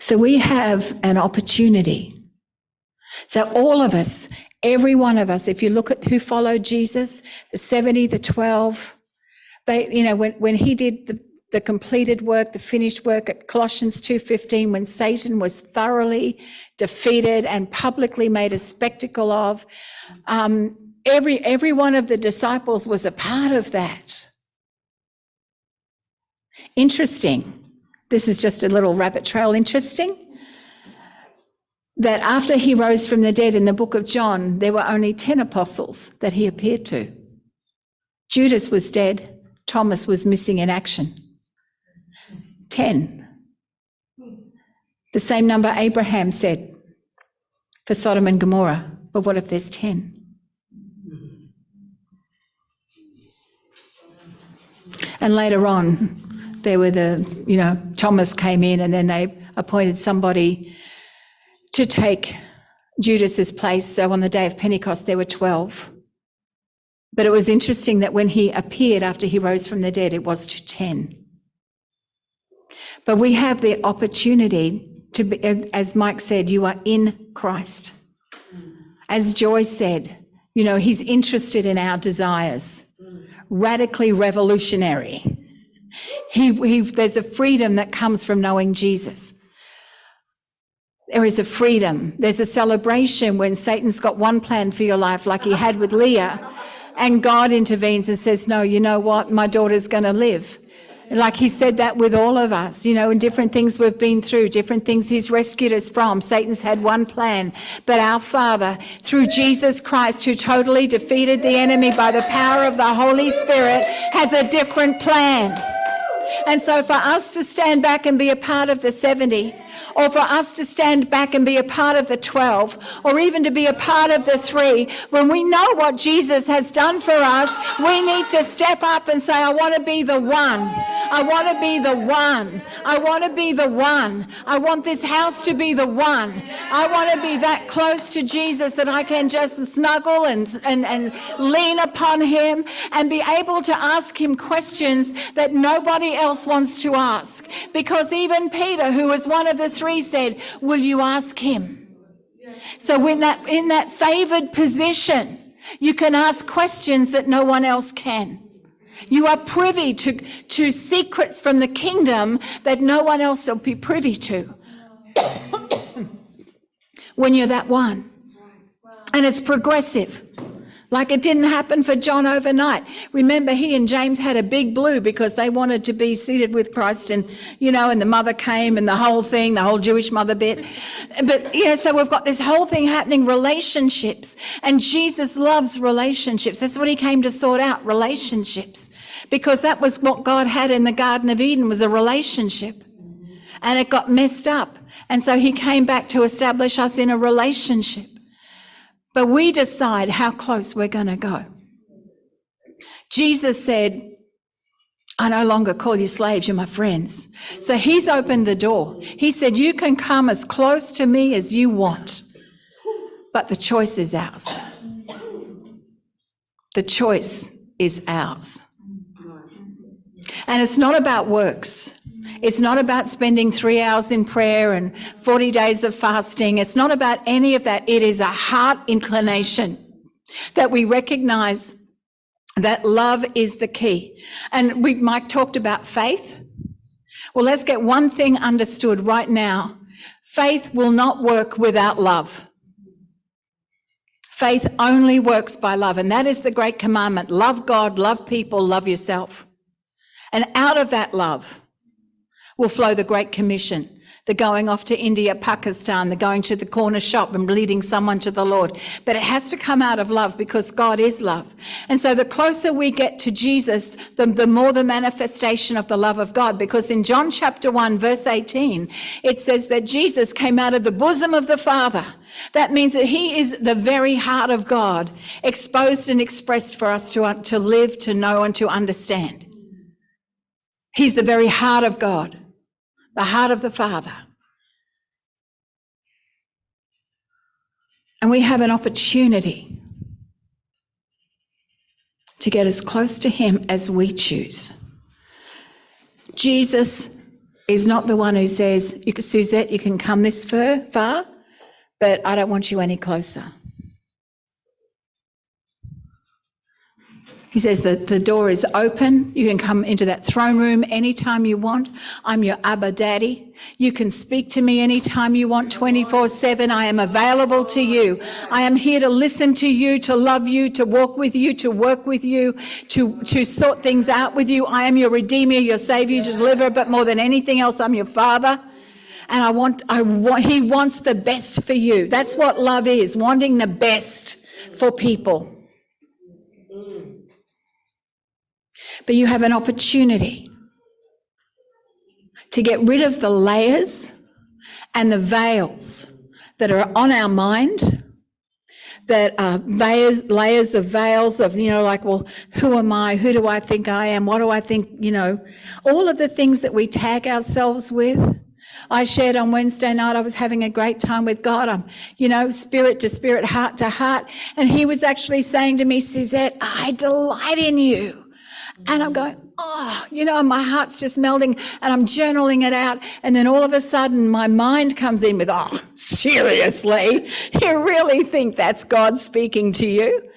So we have an opportunity. So all of us, every one of us, if you look at who followed Jesus, the 70, the 12, they, you know, when, when he did the, the completed work, the finished work at Colossians 2.15, when Satan was thoroughly defeated and publicly made a spectacle of, um, every, every one of the disciples was a part of that. Interesting. This is just a little rabbit trail interesting. That after he rose from the dead in the book of John, there were only 10 apostles that he appeared to. Judas was dead, Thomas was missing in action. 10. The same number Abraham said for Sodom and Gomorrah. But what if there's 10? And later on, there were the, you know, Thomas came in and then they appointed somebody to take Judas's place. So on the day of Pentecost, there were 12. But it was interesting that when he appeared after he rose from the dead, it was to 10. But we have the opportunity to be, as Mike said, you are in Christ. As Joy said, you know, he's interested in our desires, radically revolutionary. He, he, there's a freedom that comes from knowing Jesus. There is a freedom. There's a celebration when Satan's got one plan for your life, like he had with Leah, and God intervenes and says, No, you know what? My daughter's going to live. Like he said that with all of us, you know, and different things we've been through, different things he's rescued us from. Satan's had one plan, but our Father, through Jesus Christ, who totally defeated the enemy by the power of the Holy Spirit, has a different plan. And so for us to stand back and be a part of the 70, or for us to stand back and be a part of the 12, or even to be a part of the three, when we know what Jesus has done for us, we need to step up and say, I want to be the one. I want to be the one. I want to be the one. I want this house to be the one. I want to be that close to Jesus that I can just snuggle and, and, and lean upon him and be able to ask him questions that nobody else wants to ask. Because even Peter, who was one of the 3 said, Will you ask him? So, in that, in that favored position, you can ask questions that no one else can. You are privy to, to secrets from the kingdom that no one else will be privy to. when you're that one. And it's progressive. Like it didn't happen for John overnight. Remember, he and James had a big blue because they wanted to be seated with Christ, and you know, and the mother came and the whole thing, the whole Jewish mother bit. But you know, so we've got this whole thing happening relationships, and Jesus loves relationships. That's what he came to sort out relationships because that was what God had in the Garden of Eden was a relationship, and it got messed up. And so he came back to establish us in a relationship. But we decide how close we're going to go. Jesus said, I no longer call you slaves, you're my friends. So he's opened the door. He said, You can come as close to me as you want, but the choice is ours. The choice is ours. And it's not about works. It's not about spending three hours in prayer and 40 days of fasting. It's not about any of that. It is a heart inclination that we recognize that love is the key. And we, Mike talked about faith. Well, let's get one thing understood right now. Faith will not work without love. Faith only works by love. And that is the great commandment. Love God, love people, love yourself. And out of that love, will flow the Great Commission, the going off to India, Pakistan, the going to the corner shop and leading someone to the Lord. But it has to come out of love because God is love. And so the closer we get to Jesus, the, the more the manifestation of the love of God. Because in John chapter 1, verse 18, it says that Jesus came out of the bosom of the Father. That means that he is the very heart of God, exposed and expressed for us to, to live, to know, and to understand. He's the very heart of God the heart of the Father. And we have an opportunity to get as close to Him as we choose. Jesus is not the one who says, Suzette, you can come this far, but I don't want you any closer. He says that the door is open. You can come into that throne room anytime you want. I'm your Abba Daddy. You can speak to me anytime you want, 24 7. I am available to you. I am here to listen to you, to love you, to walk with you, to work with you, to, to sort things out with you. I am your Redeemer, your Savior, your Deliverer, but more than anything else, I'm your Father. And I want, I want, He wants the best for you. That's what love is, wanting the best for people. But you have an opportunity to get rid of the layers and the veils that are on our mind that are layers, layers of veils of, you know, like, well, who am I? Who do I think I am? What do I think, you know, all of the things that we tag ourselves with. I shared on Wednesday night, I was having a great time with God. I'm, you know, spirit to spirit, heart to heart. And he was actually saying to me, Suzette, I delight in you. And I'm going, oh, you know, my heart's just melting and I'm journaling it out. And then all of a sudden my mind comes in with, oh, seriously? You really think that's God speaking to you?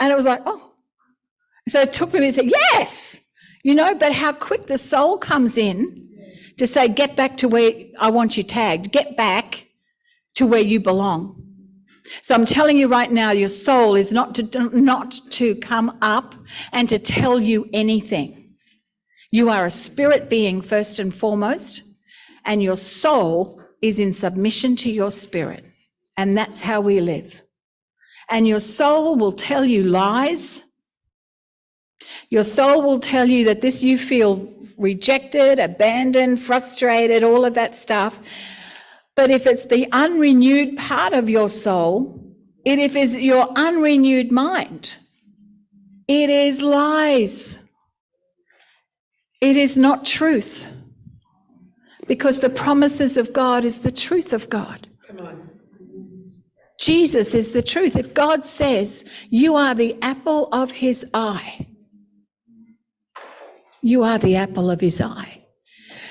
And it was like, oh. So it took me to say, yes, you know, but how quick the soul comes in to say, get back to where I want you tagged, get back to where you belong. So I'm telling you right now, your soul is not to, not to come up and to tell you anything. You are a spirit being first and foremost, and your soul is in submission to your spirit. And that's how we live. And your soul will tell you lies. Your soul will tell you that this you feel rejected, abandoned, frustrated, all of that stuff. But if it's the unrenewed part of your soul, it if is your unrenewed mind, it is lies. It is not truth. Because the promises of God is the truth of God. Come on. Jesus is the truth. If God says you are the apple of his eye, you are the apple of his eye.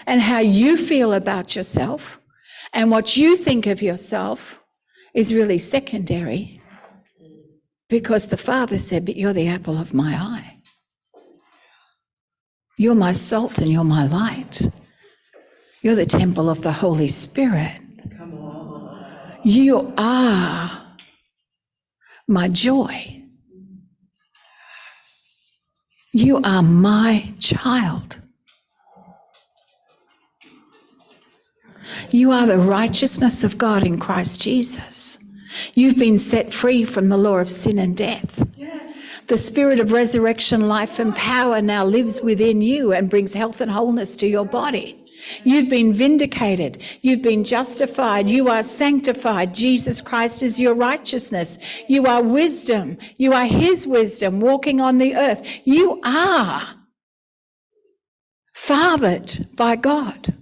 And how you feel about yourself and what you think of yourself is really secondary because the Father said, But you're the apple of my eye. You're my salt and you're my light. You're the temple of the Holy Spirit. You are my joy. You are my child. You are the righteousness of God in Christ Jesus. You've been set free from the law of sin and death. Yes. The spirit of resurrection, life, and power now lives within you and brings health and wholeness to your body. You've been vindicated. You've been justified. You are sanctified. Jesus Christ is your righteousness. You are wisdom. You are his wisdom walking on the earth. You are fathered by God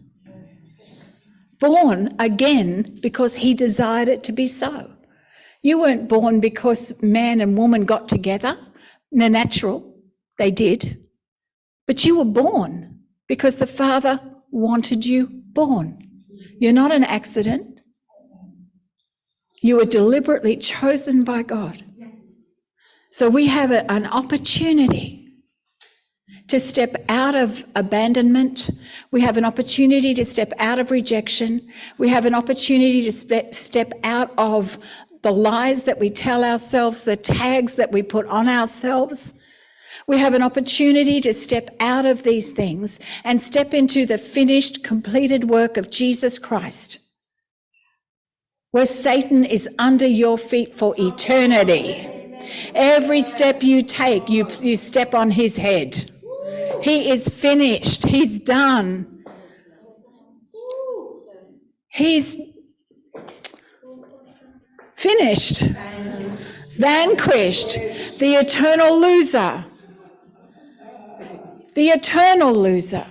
born again because he desired it to be so. You weren't born because man and woman got together. They're natural, they did. But you were born because the Father wanted you born. You're not an accident. You were deliberately chosen by God. So we have a, an opportunity to step out of abandonment. We have an opportunity to step out of rejection. We have an opportunity to step out of the lies that we tell ourselves, the tags that we put on ourselves. We have an opportunity to step out of these things and step into the finished, completed work of Jesus Christ, where Satan is under your feet for eternity. Every step you take, you, you step on his head. He is finished. He's done. He's finished. Vanquished. The eternal loser. The eternal loser.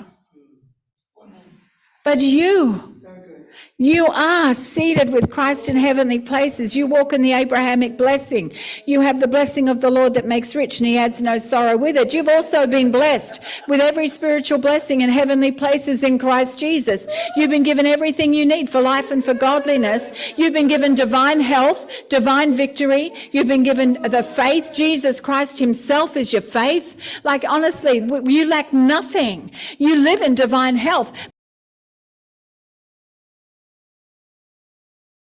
But you, You are seated with Christ in heavenly places. You walk in the Abrahamic blessing. You have the blessing of the Lord that makes rich and he adds no sorrow with it. You've also been blessed with every spiritual blessing in heavenly places in Christ Jesus. You've been given everything you need for life and for godliness. You've been given divine health, divine victory. You've been given the faith. Jesus Christ himself is your faith. Like honestly, you lack nothing. You live in divine health.